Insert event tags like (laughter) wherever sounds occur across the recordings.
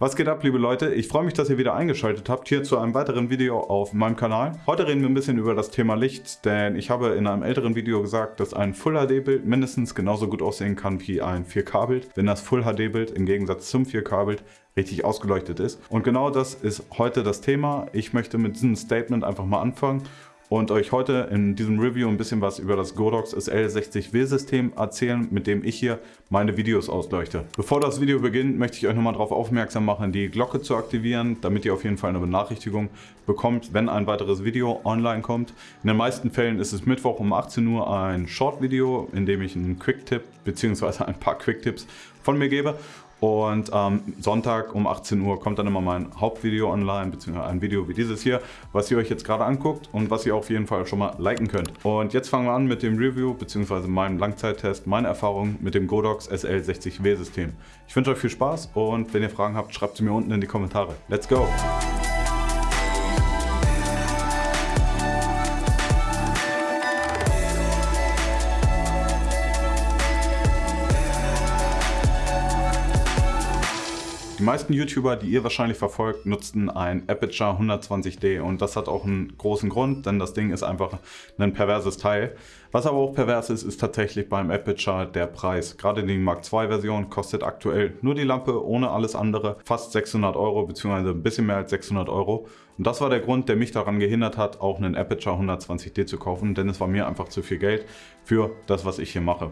Was geht ab, liebe Leute? Ich freue mich, dass ihr wieder eingeschaltet habt hier zu einem weiteren Video auf meinem Kanal. Heute reden wir ein bisschen über das Thema Licht, denn ich habe in einem älteren Video gesagt, dass ein Full-HD-Bild mindestens genauso gut aussehen kann wie ein 4K-Bild, wenn das Full-HD-Bild im Gegensatz zum 4K-Bild richtig ausgeleuchtet ist. Und genau das ist heute das Thema. Ich möchte mit diesem Statement einfach mal anfangen und euch heute in diesem Review ein bisschen was über das Godox SL60W System erzählen, mit dem ich hier meine Videos ausleuchte. Bevor das Video beginnt, möchte ich euch nochmal darauf aufmerksam machen, die Glocke zu aktivieren, damit ihr auf jeden Fall eine Benachrichtigung bekommt, wenn ein weiteres Video online kommt. In den meisten Fällen ist es Mittwoch um 18 Uhr ein Short-Video, in dem ich einen Quick-Tipp bzw. ein paar Quick-Tipps von mir gebe und am ähm, Sonntag um 18 Uhr kommt dann immer mein Hauptvideo online, beziehungsweise ein Video wie dieses hier, was ihr euch jetzt gerade anguckt und was ihr auf jeden Fall schon mal liken könnt. Und jetzt fangen wir an mit dem Review, beziehungsweise meinem Langzeittest, meine Erfahrungen mit dem Godox SL60W System. Ich wünsche euch viel Spaß und wenn ihr Fragen habt, schreibt sie mir unten in die Kommentare. Let's go! Die meisten YouTuber, die ihr wahrscheinlich verfolgt, nutzten ein Aperture 120D und das hat auch einen großen Grund, denn das Ding ist einfach ein perverses Teil. Was aber auch pervers ist, ist tatsächlich beim Aperture der Preis. Gerade die Mark II Version kostet aktuell nur die Lampe ohne alles andere fast 600 Euro bzw. ein bisschen mehr als 600 Euro. Und das war der Grund, der mich daran gehindert hat, auch einen Aperture 120D zu kaufen, denn es war mir einfach zu viel Geld für das, was ich hier mache.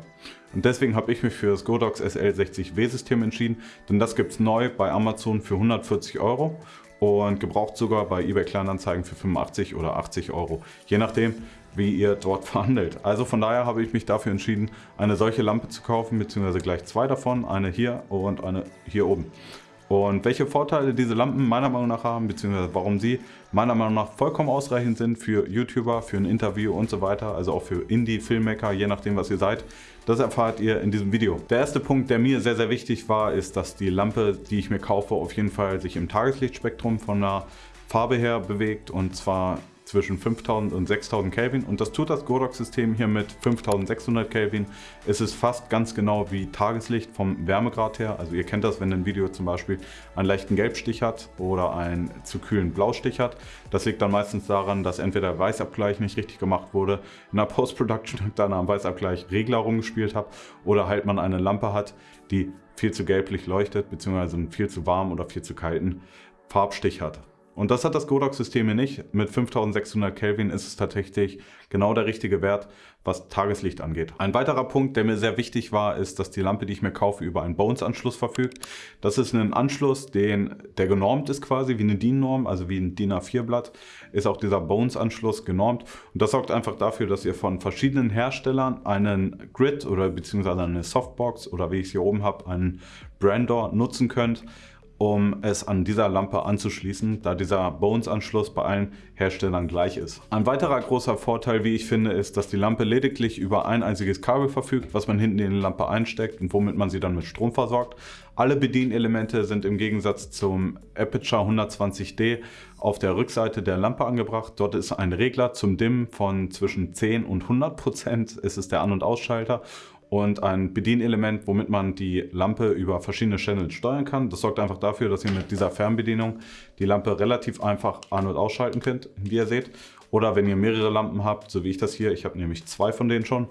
Und deswegen habe ich mich für das Godox SL60W System entschieden, denn das gibt es neu bei Amazon für 140 Euro und gebraucht sogar bei eBay Kleinanzeigen für 85 oder 80 Euro, je nachdem wie ihr dort (laughs) verhandelt. Also von daher habe ich mich dafür entschieden, eine solche Lampe zu kaufen, beziehungsweise gleich zwei davon, eine hier und eine hier oben. Und welche Vorteile diese Lampen meiner Meinung nach haben, beziehungsweise warum sie meiner Meinung nach vollkommen ausreichend sind für YouTuber, für ein Interview und so weiter, also auch für Indie-Filmmaker, je nachdem was ihr seid, das erfahrt ihr in diesem Video. Der erste Punkt, der mir sehr, sehr wichtig war, ist, dass die Lampe, die ich mir kaufe, auf jeden Fall sich im Tageslichtspektrum von der Farbe her bewegt und zwar zwischen 5000 und 6000 Kelvin und das tut das Godox-System hier mit 5600 Kelvin. Es ist fast ganz genau wie Tageslicht vom Wärmegrad her. Also ihr kennt das, wenn ein Video zum Beispiel einen leichten Gelbstich hat oder einen zu kühlen Blaustich hat. Das liegt dann meistens daran, dass entweder der Weißabgleich nicht richtig gemacht wurde, in der Post-Production dann am Weißabgleich Regler rumgespielt habe oder halt man eine Lampe hat, die viel zu gelblich leuchtet, beziehungsweise einen viel zu warmen oder viel zu kalten Farbstich hat. Und das hat das Godox-System hier nicht. Mit 5600 Kelvin ist es tatsächlich genau der richtige Wert, was Tageslicht angeht. Ein weiterer Punkt, der mir sehr wichtig war, ist, dass die Lampe, die ich mir kaufe, über einen Bones-Anschluss verfügt. Das ist ein Anschluss, den, der genormt ist quasi, wie eine DIN-Norm, also wie ein DIN A4-Blatt, ist auch dieser Bones-Anschluss genormt. Und das sorgt einfach dafür, dass ihr von verschiedenen Herstellern einen Grid oder beziehungsweise eine Softbox oder wie ich es hier oben habe, einen Brandor nutzen könnt um es an dieser Lampe anzuschließen, da dieser Bones-Anschluss bei allen Herstellern gleich ist. Ein weiterer großer Vorteil, wie ich finde, ist, dass die Lampe lediglich über ein einziges Kabel verfügt, was man hinten in die Lampe einsteckt und womit man sie dann mit Strom versorgt. Alle Bedienelemente sind im Gegensatz zum Aperture 120D auf der Rückseite der Lampe angebracht. Dort ist ein Regler zum Dimmen von zwischen 10 und 100 Prozent. Es ist der An- und Ausschalter und ein Bedienelement, womit man die Lampe über verschiedene Channels steuern kann. Das sorgt einfach dafür, dass ihr mit dieser Fernbedienung die Lampe relativ einfach an- und ausschalten könnt, wie ihr seht. Oder wenn ihr mehrere Lampen habt, so wie ich das hier, ich habe nämlich zwei von denen schon,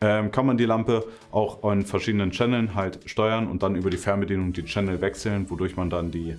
ähm, kann man die Lampe auch an verschiedenen Channeln halt steuern und dann über die Fernbedienung die Channel wechseln, wodurch man dann die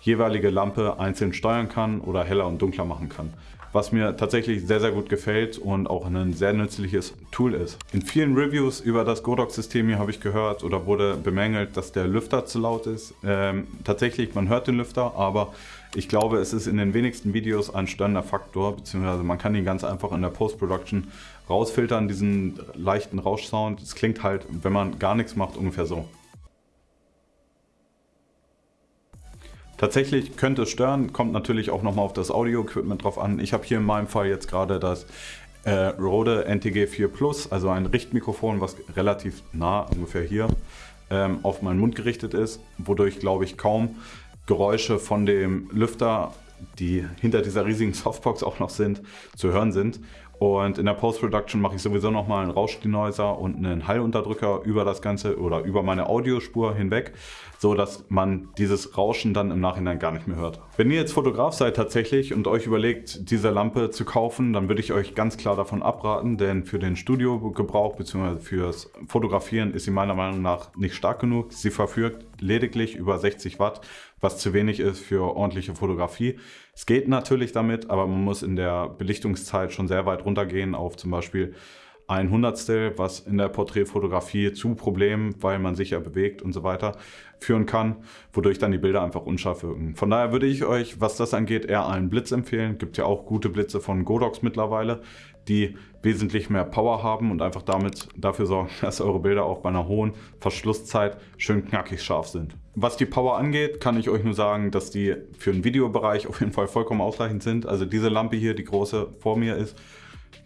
jeweilige Lampe einzeln steuern kann oder heller und dunkler machen kann was mir tatsächlich sehr, sehr gut gefällt und auch ein sehr nützliches Tool ist. In vielen Reviews über das Godox-System hier habe ich gehört oder wurde bemängelt, dass der Lüfter zu laut ist. Ähm, tatsächlich, man hört den Lüfter, aber ich glaube, es ist in den wenigsten Videos ein störender Faktor, beziehungsweise man kann ihn ganz einfach in der Post-Production rausfiltern, diesen leichten Rauschsound. Es klingt halt, wenn man gar nichts macht, ungefähr so. Tatsächlich könnte es stören, kommt natürlich auch nochmal auf das Audio-Equipment drauf an. Ich habe hier in meinem Fall jetzt gerade das äh, Rode NTG 4 Plus, also ein Richtmikrofon, was relativ nah, ungefähr hier, ähm, auf meinen Mund gerichtet ist, wodurch, glaube ich, kaum Geräusche von dem Lüfter, die hinter dieser riesigen (laughs) Softbox auch noch sind, zu hören sind. Und in der Post-Production mache ich sowieso nochmal einen Rauschdenoiser und einen Hallunterdrücker über das Ganze oder über meine Audiospur hinweg, so dass man dieses Rauschen dann im Nachhinein gar nicht mehr hört. Wenn ihr jetzt Fotograf seid tatsächlich und euch überlegt, diese Lampe zu kaufen, dann würde ich euch ganz klar davon abraten, denn für den Studiogebrauch bzw. fürs Fotografieren ist sie meiner Meinung nach nicht stark genug. Sie verfügt lediglich über 60 Watt, was zu wenig ist für ordentliche Fotografie. Es geht natürlich damit, aber man muss in der Belichtungszeit schon sehr weit runtergehen auf zum Beispiel ein Hundertstel, was in der Porträtfotografie zu Problemen, weil man sich ja bewegt und so weiter, führen kann, wodurch dann die Bilder einfach unscharf wirken. Von daher würde ich euch, was das angeht, eher einen Blitz empfehlen. Gibt ja auch gute Blitze von Godox mittlerweile, die wesentlich mehr Power haben und einfach damit dafür sorgen, (laughs) dass eure Bilder auch bei einer hohen Verschlusszeit schön knackig scharf sind. Was die Power angeht, kann ich euch nur sagen, dass die für den Videobereich auf jeden Fall vollkommen ausreichend sind. Also diese Lampe hier, die große vor mir ist,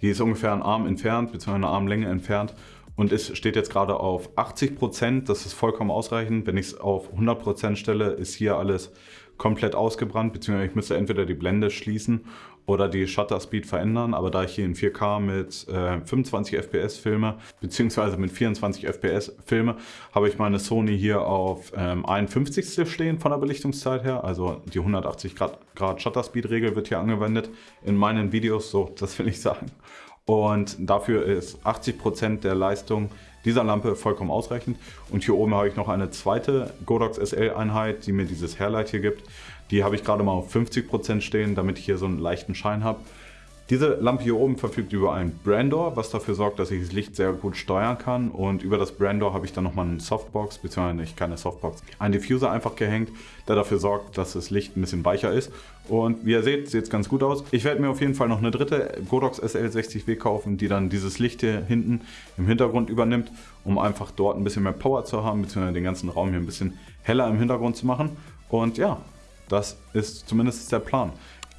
die ist ungefähr einen Arm entfernt, beziehungsweise eine Armlänge entfernt. Und es steht jetzt gerade auf 80%, das ist vollkommen ausreichend. Wenn ich es auf 100% stelle, ist hier alles komplett ausgebrannt, beziehungsweise ich müsste entweder die Blende schließen oder die Shutter Speed verändern, aber da ich hier in 4K mit äh, 25 FPS filme, beziehungsweise mit 24 FPS filme, habe ich meine Sony hier auf ähm, 51 stehen von der Belichtungszeit her, also die 180 Grad, Grad Shutter Speed Regel wird hier angewendet in meinen Videos, so (laughs) das will ich sagen. Und dafür ist 80% der Leistung dieser Lampe vollkommen ausreichend. Und hier oben habe ich noch eine zweite Godox SL Einheit, die mir dieses Hairlight hier gibt. Die habe ich gerade mal auf 50% stehen, damit ich hier so einen leichten Schein habe. Diese Lampe hier oben verfügt über ein Brandor, was dafür sorgt, dass ich das Licht sehr gut steuern kann. Und über das Brandor habe ich dann nochmal eine Softbox, beziehungsweise nicht keine Softbox, einen Diffuser einfach gehängt, der dafür sorgt, dass das Licht ein bisschen weicher ist. Und wie ihr seht, sieht es ganz gut aus. Ich werde mir auf jeden Fall noch eine dritte Godox SL60W kaufen, die dann dieses Licht hier hinten im Hintergrund übernimmt, um einfach dort ein bisschen mehr Power zu haben, beziehungsweise den ganzen Raum hier ein bisschen heller im Hintergrund zu machen. Und ja, das ist zumindest der Plan.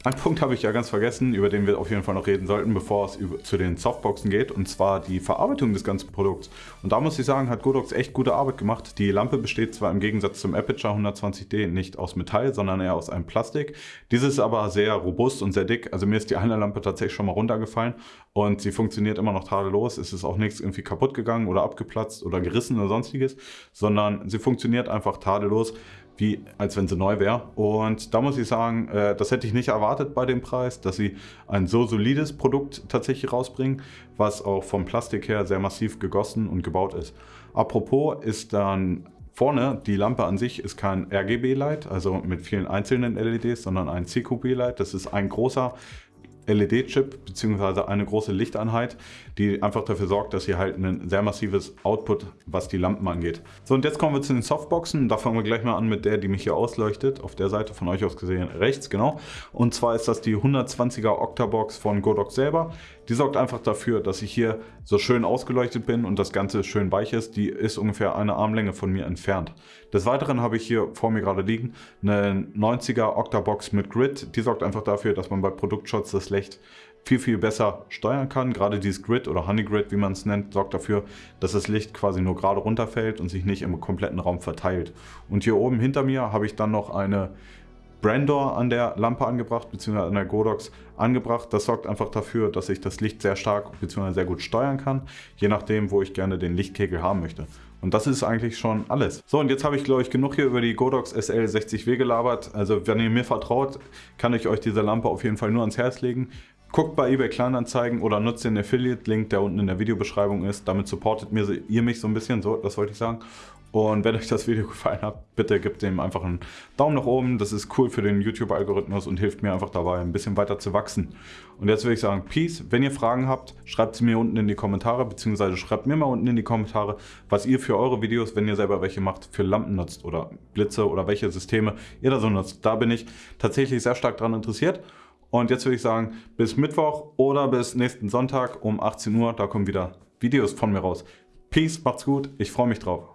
Ein Punkt habe ich ja ganz vergessen, über den wir auf jeden Fall noch reden sollten, bevor es zu den Softboxen geht, und zwar die Verarbeitung des ganzen Produkts. Und da muss ich sagen, hat Godox echt gute Arbeit gemacht. Die Lampe besteht zwar im Gegensatz zum Aperture 120D nicht aus Metall, sondern eher aus einem Plastik. Dieses ist aber sehr robust und sehr dick. Also mir ist die eine Lampe tatsächlich schon mal runtergefallen und sie funktioniert immer noch tadellos. Es ist auch nichts irgendwie kaputt gegangen oder abgeplatzt oder gerissen oder sonstiges, sondern sie funktioniert einfach tadellos wie als wenn sie neu wäre. Und da muss ich sagen, äh, das hätte ich nicht erwartet bei dem Preis, dass sie ein so solides Produkt tatsächlich rausbringen, was auch vom Plastik her sehr massiv gegossen und gebaut ist. Apropos ist dann vorne die Lampe an sich ist kein RGB-Light, also mit vielen einzelnen LEDs, sondern ein CQB-Light. Das ist ein großer LED-Chip bzw. eine große Lichteinheit, die einfach dafür sorgt, dass ihr halt ein sehr massives Output, was die Lampen angeht. So und jetzt kommen wir zu den Softboxen. Da fangen wir gleich mal an mit der, die mich hier ausleuchtet. Auf der Seite von euch aus gesehen rechts, genau. Und zwar ist das die 120er Octabox von Godox selber. Die sorgt einfach dafür, dass ich hier so schön ausgeleuchtet bin und das Ganze schön weich ist. Die ist ungefähr eine Armlänge von mir entfernt. Des Weiteren habe ich hier vor mir gerade liegen eine 90er Octabox mit Grid. Die sorgt einfach dafür, dass man bei Produktshots das Licht viel, viel besser steuern kann. Gerade dieses Grid oder Honey Grid, wie man es nennt, sorgt dafür, dass das Licht quasi nur gerade runterfällt und sich nicht im kompletten Raum verteilt. Und hier oben hinter mir habe ich dann noch eine Brandor an der Lampe angebracht, beziehungsweise an der Godox angebracht. Das sorgt einfach dafür, dass ich das Licht sehr stark bzw. sehr gut steuern kann, je nachdem, wo ich gerne den Lichtkegel haben möchte. Und das ist eigentlich schon alles. So, und jetzt habe ich, glaube ich, genug hier über die Godox SL60W gelabert. Also, wenn ihr mir vertraut, kann ich euch diese Lampe auf jeden Fall nur ans Herz legen. Guckt bei eBay Kleinanzeigen oder nutzt den Affiliate-Link, der unten in der Videobeschreibung ist. Damit supportet ihr mich so ein bisschen, so, das wollte ich sagen. Und wenn euch das Video gefallen hat, bitte gebt dem einfach einen Daumen nach oben. Das ist cool für den YouTube-Algorithmus und hilft mir einfach dabei, ein bisschen weiter zu wachsen. Und jetzt würde ich sagen, Peace. Wenn ihr Fragen habt, schreibt sie mir unten in die Kommentare, beziehungsweise schreibt mir mal unten in die Kommentare, was ihr für eure Videos, wenn ihr selber welche macht, für Lampen nutzt oder Blitze oder welche Systeme ihr da so nutzt. Da bin ich tatsächlich sehr stark daran interessiert. Und jetzt würde ich sagen, bis Mittwoch oder bis nächsten Sonntag um 18 Uhr, da kommen wieder Videos von mir raus. Peace, macht's gut, ich freue mich drauf.